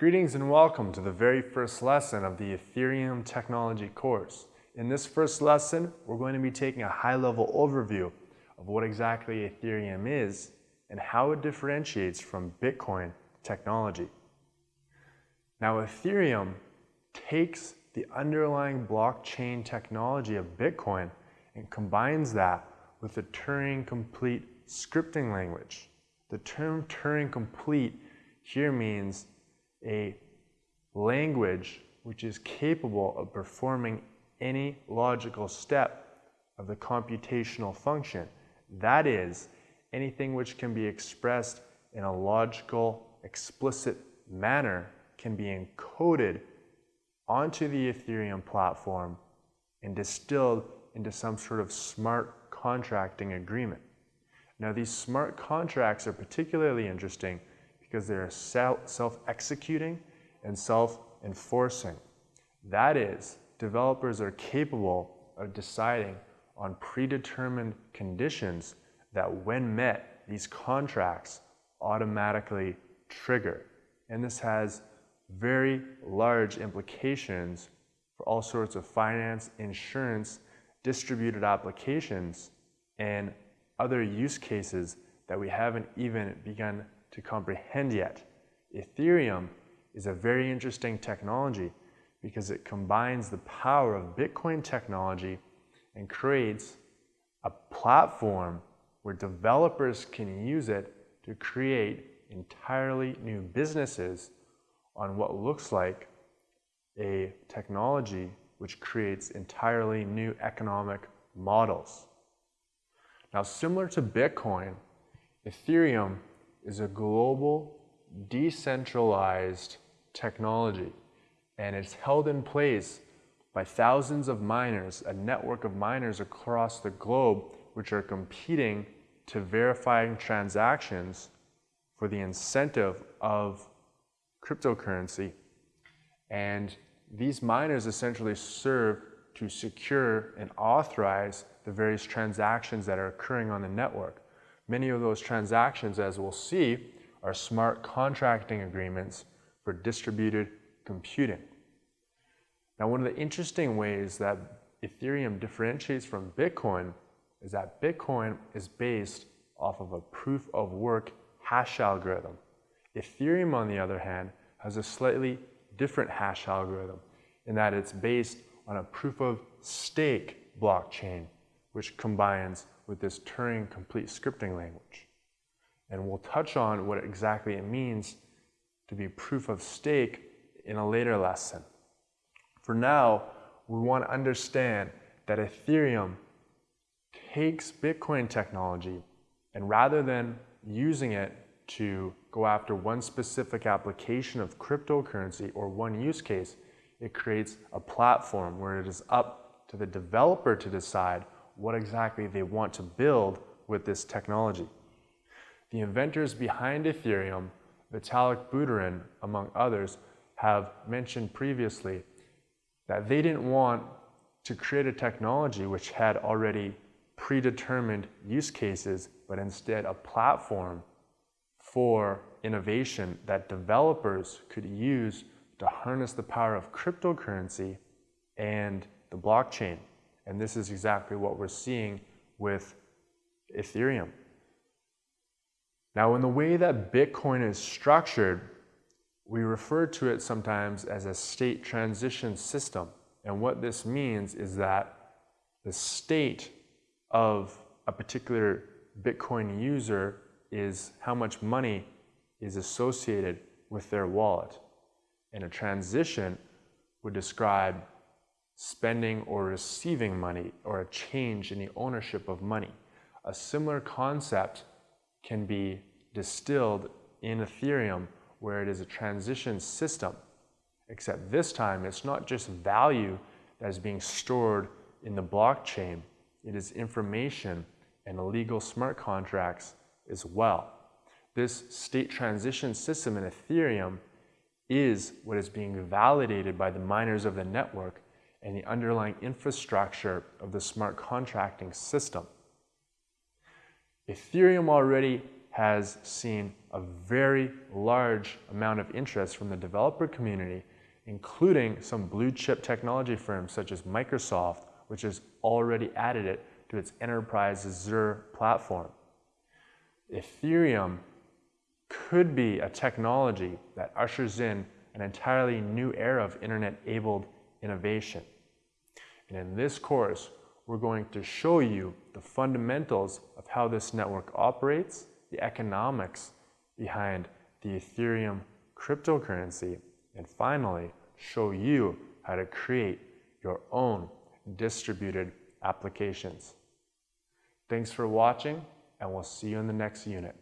Greetings and welcome to the very first lesson of the Ethereum technology course. In this first lesson, we're going to be taking a high-level overview of what exactly Ethereum is and how it differentiates from Bitcoin technology. Now, Ethereum takes the underlying blockchain technology of Bitcoin and combines that with the Turing-complete scripting language. The term Turing-complete here means a language which is capable of performing any logical step of the computational function. That is, anything which can be expressed in a logical, explicit manner can be encoded onto the Ethereum platform and distilled into some sort of smart contracting agreement. Now these smart contracts are particularly interesting because they're self-executing and self-enforcing. That is, developers are capable of deciding on predetermined conditions that when met, these contracts automatically trigger. And this has very large implications for all sorts of finance, insurance, distributed applications, and other use cases that we haven't even begun to comprehend yet. Ethereum is a very interesting technology because it combines the power of Bitcoin technology and creates a platform where developers can use it to create entirely new businesses on what looks like a technology which creates entirely new economic models. Now, similar to Bitcoin, Ethereum is a global, decentralized technology, and it's held in place by thousands of miners, a network of miners across the globe, which are competing to verifying transactions for the incentive of cryptocurrency. And these miners essentially serve to secure and authorize the various transactions that are occurring on the network. Many of those transactions, as we'll see, are smart contracting agreements for distributed computing. Now, one of the interesting ways that Ethereum differentiates from Bitcoin is that Bitcoin is based off of a proof of work hash algorithm. Ethereum, on the other hand, has a slightly different hash algorithm in that it's based on a proof of stake blockchain, which combines with this Turing complete scripting language. And we'll touch on what exactly it means to be proof of stake in a later lesson. For now, we want to understand that Ethereum takes Bitcoin technology and rather than using it to go after one specific application of cryptocurrency or one use case, it creates a platform where it is up to the developer to decide what exactly they want to build with this technology. The inventors behind Ethereum, Vitalik Buterin, among others, have mentioned previously that they didn't want to create a technology which had already predetermined use cases, but instead a platform for innovation that developers could use to harness the power of cryptocurrency and the blockchain. And this is exactly what we're seeing with Ethereum. Now, in the way that Bitcoin is structured, we refer to it sometimes as a state transition system. And what this means is that the state of a particular Bitcoin user is how much money is associated with their wallet. And a transition would describe spending or receiving money or a change in the ownership of money. A similar concept can be distilled in Ethereum where it is a transition system, except this time it's not just value that is being stored in the blockchain, it is information and illegal smart contracts as well. This state transition system in Ethereum is what is being validated by the miners of the network and the underlying infrastructure of the smart contracting system. Ethereum already has seen a very large amount of interest from the developer community, including some blue chip technology firms such as Microsoft, which has already added it to its enterprise Azure platform. Ethereum could be a technology that ushers in an entirely new era of internet-enabled innovation. And in this course, we're going to show you the fundamentals of how this network operates, the economics behind the Ethereum cryptocurrency, and finally, show you how to create your own distributed applications. Thanks for watching, and we'll see you in the next unit.